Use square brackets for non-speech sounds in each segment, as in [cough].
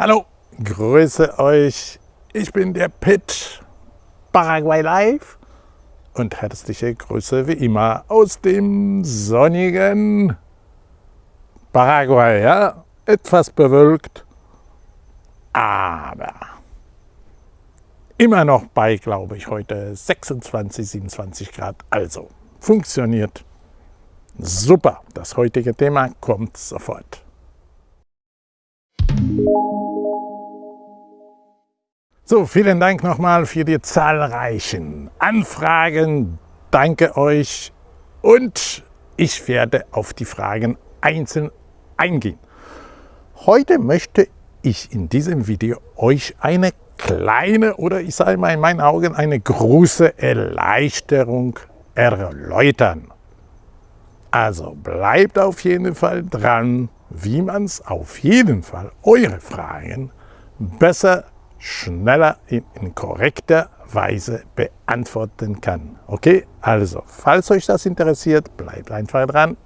Hallo, grüße euch. Ich bin der Pitt, Paraguay Live und herzliche Grüße wie immer aus dem sonnigen Paraguay. Ja? Etwas bewölkt, aber immer noch bei, glaube ich, heute 26, 27 Grad. Also funktioniert super. Das heutige Thema kommt sofort. So, vielen Dank nochmal für die zahlreichen Anfragen. Danke euch und ich werde auf die Fragen einzeln eingehen. Heute möchte ich in diesem Video euch eine kleine oder ich sage mal in meinen Augen eine große Erleichterung erläutern. Also bleibt auf jeden Fall dran, wie man es auf jeden Fall eure Fragen besser schneller in, korrekter Weise beantworten kann. Okay, also, falls euch das interessiert, bleibt einfach dran.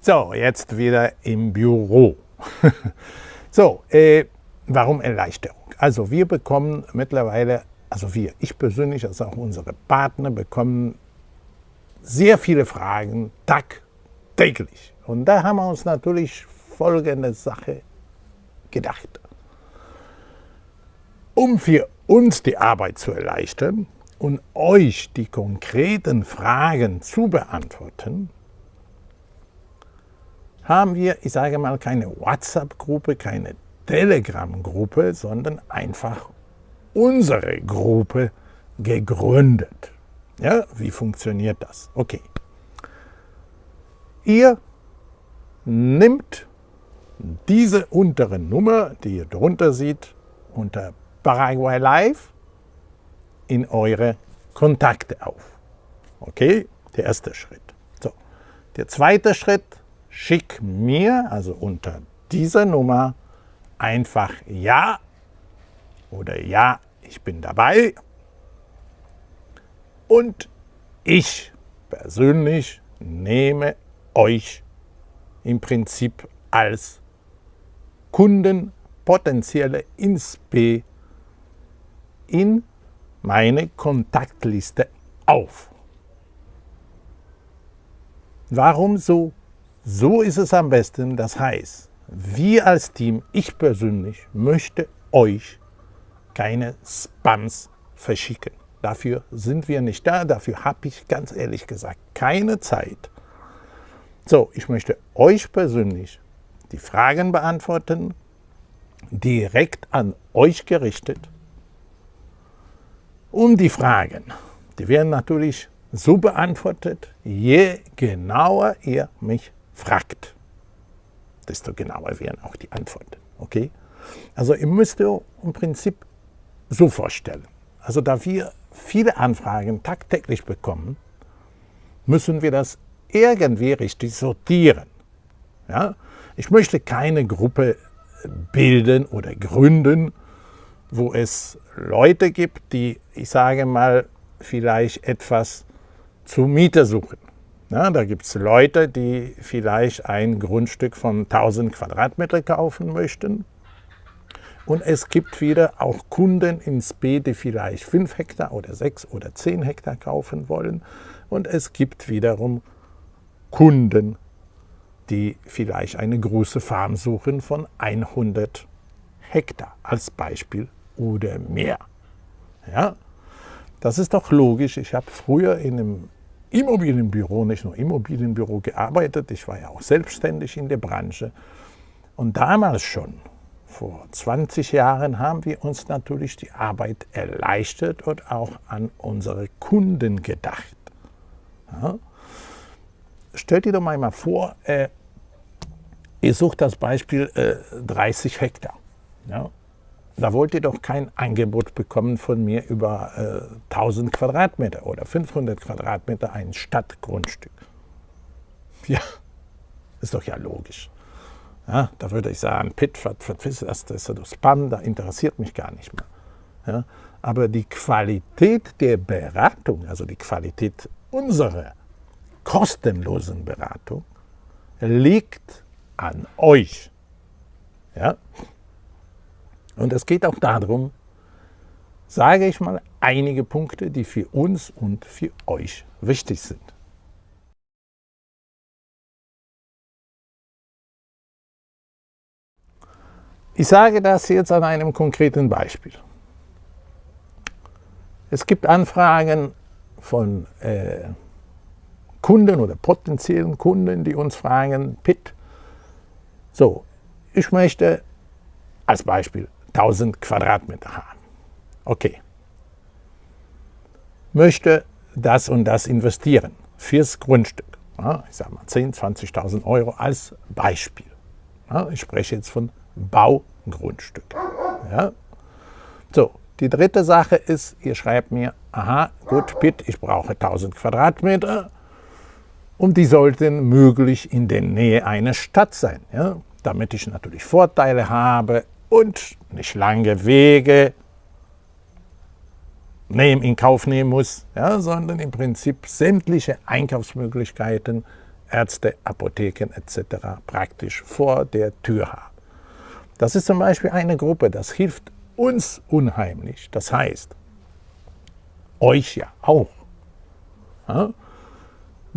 So, jetzt wieder im Büro. [laughs] so, äh, warum Erleichterung? Also wir bekommen mittlerweile, also wir, ich persönlich, also auch unsere Partner, bekommen sehr viele Fragen tagtäglich. Und da haben wir uns natürlich folgende Sache gedacht. Um für uns die Arbeit zu erleichtern und euch die konkreten Fragen zu beantworten, haben wir, ich sage mal, keine WhatsApp-Gruppe, keine Telegram-Gruppe, sondern einfach unsere Gruppe gegründet. Ja, wie funktioniert das? Okay. Ihr nimmt diese untere Nummer, die ihr drunter seht, unter Paraguay Live in eure Kontakte auf. Okay, der erste Schritt. So, der zweite Schritt, schick mir, also unter dieser Nummer, einfach Ja oder Ja, ich bin dabei. Und ich persönlich nehme euch im Prinzip als Kunden, potenzielle INSP in meine Kontaktliste auf. Warum so? So ist es am besten. Das heißt, wir als Team, ich persönlich, möchte euch keine Spams verschicken. Dafür sind wir nicht da, dafür habe ich ganz ehrlich gesagt keine Zeit. So, ich möchte euch persönlich die Fragen beantworten, direkt an euch gerichtet. Und die Fragen, die werden natürlich so beantwortet, je genauer ihr mich fragt, desto genauer werden auch die Antworten. Okay? Also ihr müsst ihr im Prinzip so vorstellen. Also da wir viele Anfragen tagtäglich bekommen, müssen wir das irgendwie richtig sortieren. Ja? Ich möchte keine Gruppe bilden oder gründen, wo es Leute gibt, die, ich sage mal, vielleicht etwas zur Miete suchen. Ja, da gibt es Leute, die vielleicht ein Grundstück von 1000 Quadratmeter kaufen möchten. Und es gibt wieder auch Kunden ins B, die vielleicht 5 Hektar oder 6 oder 10 Hektar kaufen wollen. Und es gibt wiederum Kunden, die vielleicht eine große Farm suchen von 100 Hektar als Beispiel oder mehr. Ja, das ist doch logisch. Ich habe früher in einem Immobilienbüro, nicht nur Immobilienbüro gearbeitet, ich war ja auch selbstständig in der Branche. Und damals schon, vor 20 Jahren, haben wir uns natürlich die Arbeit erleichtert und auch an unsere Kunden gedacht. Ja? Stellt dir doch mal vor, äh, ihr sucht das Beispiel äh, 30 Hektar. Ja? Da wollt ihr doch kein Angebot bekommen von mir über äh, 1000 Quadratmeter oder 500 Quadratmeter ein Stadtgrundstück. Ja, ist doch ja logisch. Ja, da würde ich sagen, Pitt, was, ist das? Das ist Spam, da interessiert mich gar nicht mehr. Ja, aber die Qualität der Beratung, also die Qualität unserer kostenlosen Beratung liegt an euch. Ja? Und es geht auch darum, sage ich mal, einige Punkte, die für uns und für euch wichtig sind. Ich sage das jetzt an einem konkreten Beispiel. Es gibt Anfragen von äh, Kunden oder potenziellen Kunden, die uns fragen, Pitt, so, ich möchte als Beispiel 1000 Quadratmeter haben. Okay. Möchte das und das investieren fürs Grundstück. Ja, ich sage mal 10.000, 20.000 Euro als Beispiel. Ja, ich spreche jetzt von Baugrundstück. Ja? So, die dritte Sache ist, ihr schreibt mir, aha, gut, Pitt, ich brauche 1000 Quadratmeter und die sollten möglich in der Nähe einer Stadt sein, ja? damit ich natürlich Vorteile habe und nicht lange Wege nehmen, in Kauf nehmen muss, ja, sondern im Prinzip sämtliche Einkaufsmöglichkeiten, Ärzte, Apotheken etc. praktisch vor der Tür habe. Das ist zum Beispiel eine Gruppe, das hilft uns unheimlich. Das heißt, euch ja auch. Ja?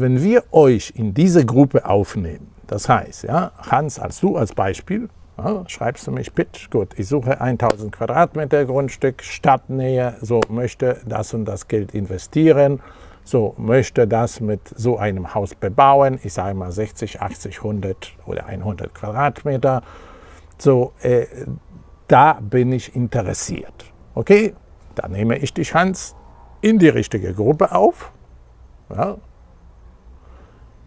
Wenn wir euch in diese Gruppe aufnehmen, das heißt, ja, Hans, als du als Beispiel, ja, schreibst du mich, Pitch, gut, ich suche 1000 Quadratmeter Grundstück, Stadtnähe, so möchte das und das Geld investieren, so möchte das mit so einem Haus bebauen, ich sage mal 60, 80, 100 oder 100 Quadratmeter, so, äh, da bin ich interessiert. Okay, da nehme ich dich, Hans, in die richtige Gruppe auf. Ja.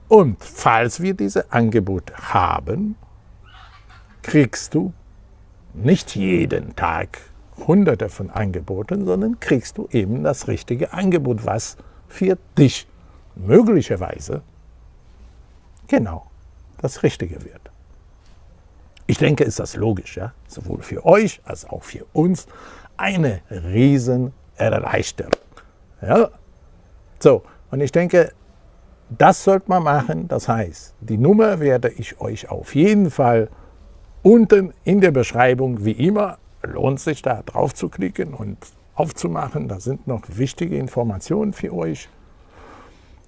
Und falls wir diese Angebote haben, kriegst du nicht jeden Tag hunderte von Angeboten, sondern kriegst du eben das richtige Angebot, was für dich möglicherweise genau das Richtige wird. Ich denke, ist das logisch, ja? sowohl für euch als auch für uns eine Riesenerleichterung. Ja? So, und ich denke, das sollte man machen. Das heißt, die Nummer werde ich euch auf jeden Fall unten in der Beschreibung, wie immer, lohnt sich da drauf zu klicken und aufzumachen. Da sind noch wichtige Informationen für euch.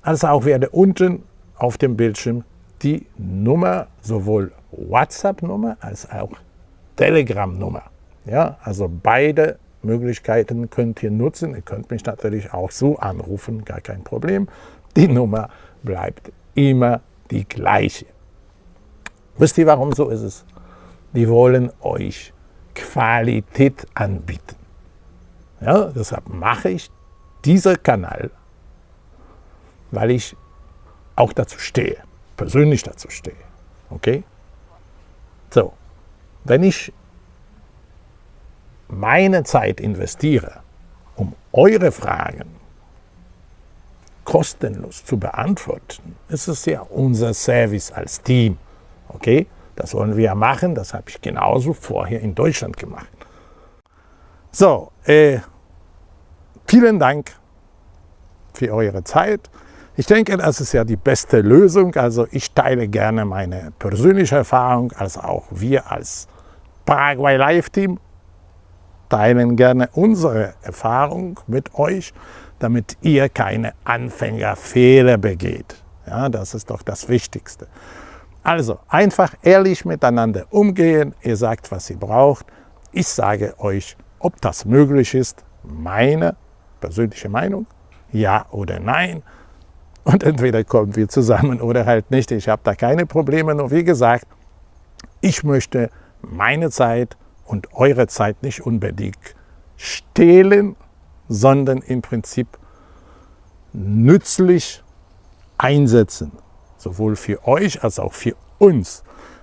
Also auch werde unten auf dem Bildschirm die Nummer, sowohl WhatsApp-Nummer als auch Telegram-Nummer. Ja, also beide Möglichkeiten könnt ihr nutzen. Ihr könnt mich natürlich auch so anrufen, gar kein Problem. Die Nummer bleibt immer die gleiche. Wisst ihr, warum so ist es? Die wollen euch Qualität anbieten. Ja, deshalb mache ich diesen Kanal, weil ich auch dazu stehe persönlich dazu stehe. Okay? So, wenn ich meine Zeit investiere, um eure Fragen kostenlos zu beantworten, ist es ja unser Service als Team. Okay? Das wollen wir machen, das habe ich genauso vorher in Deutschland gemacht. So, äh, vielen Dank für eure Zeit. Ich denke, das ist ja die beste Lösung. Also ich teile gerne meine persönliche Erfahrung, als auch wir als Paraguay Live Team teilen gerne unsere Erfahrung mit euch, damit ihr keine Anfängerfehler begeht. Ja, das ist doch das Wichtigste. Also einfach ehrlich miteinander umgehen. Ihr sagt, was ihr braucht. Ich sage euch, ob das möglich ist. Meine persönliche Meinung, ja oder nein. Und entweder kommen wir zusammen oder halt nicht. Ich habe da keine Probleme. Nur wie gesagt, ich möchte meine Zeit und eure Zeit nicht unbedingt stehlen, sondern im Prinzip nützlich einsetzen. Sowohl für euch als auch für uns.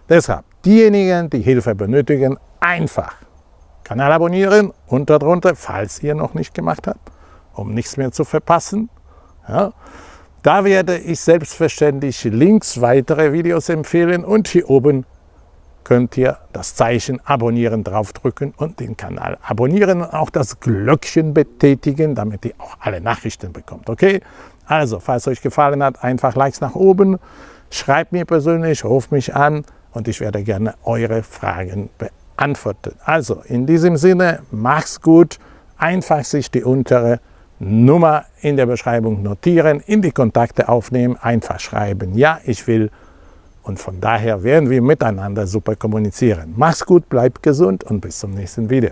Deshalb, diejenigen, die Hilfe benötigen, einfach Kanal abonnieren und darunter, falls ihr noch nicht gemacht habt, um nichts mehr zu verpassen. Ja. Da werde ich selbstverständlich links weitere Videos empfehlen und hier oben könnt ihr das Zeichen Abonnieren draufdrücken und den Kanal abonnieren und auch das Glöckchen betätigen, damit ihr auch alle Nachrichten bekommt. Okay? Also, falls euch gefallen hat, einfach Likes nach oben, schreibt mir persönlich, ruft mich an und ich werde gerne eure Fragen beantworten. Also, in diesem Sinne, macht's gut, einfach sich die untere Nummer in der Beschreibung notieren, in die Kontakte aufnehmen, einfach schreiben, ja, ich will und von daher werden wir miteinander super kommunizieren. Mach's gut, bleibt gesund und bis zum nächsten Video.